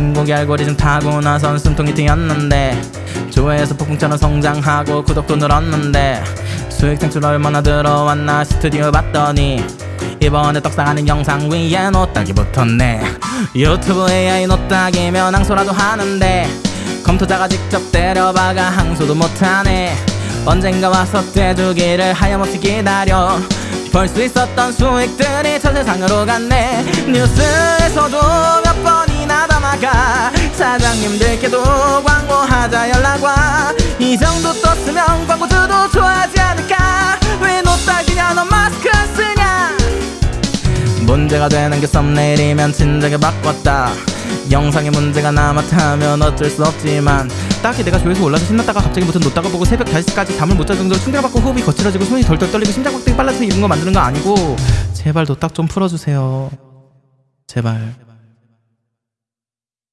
더보기 알고리즘 타고 나선 숨통이 튀었는데 조회에서 폭풍처럼 성장하고 구독도 늘었는데 수익 창출 얼마나 들어왔나 스튜디오 봤더니 이번에 떡상하는 영상 위에 노딱이 붙었네. 유튜브 AI 노딱이면 항소라도 하는데 검토자가 직접 때려박아 항소도 못하네. 언젠가 와서 떼주기를 하염없이 기다려. 벌수 있었던 수익들이 전 세상으로 갔네. 뉴스에서도 사장님들께도 광고하자 연락 와. 이 정도 떴으면 광고주도 좋아하지 않을까? 왜 노딱이냐 너 마스크 안 쓰냐? 문제가 되는 게 썸네일이면 진작에 바꿨다. 영상에 문제가 남았다면 어쩔 수 없지만. 딱히 내가 조회수 올라서 신났다가 갑자기 무슨 놓다가 보고 새벽 5시까지 잠을 못 잘 정도로 충격을 받고 호흡이 거칠어지고 손이 덜덜 떨리고 심장 박동이 빨라서 이런 거 만드는 거 아니고. 제발 노딱 좀 풀어주세요. 제발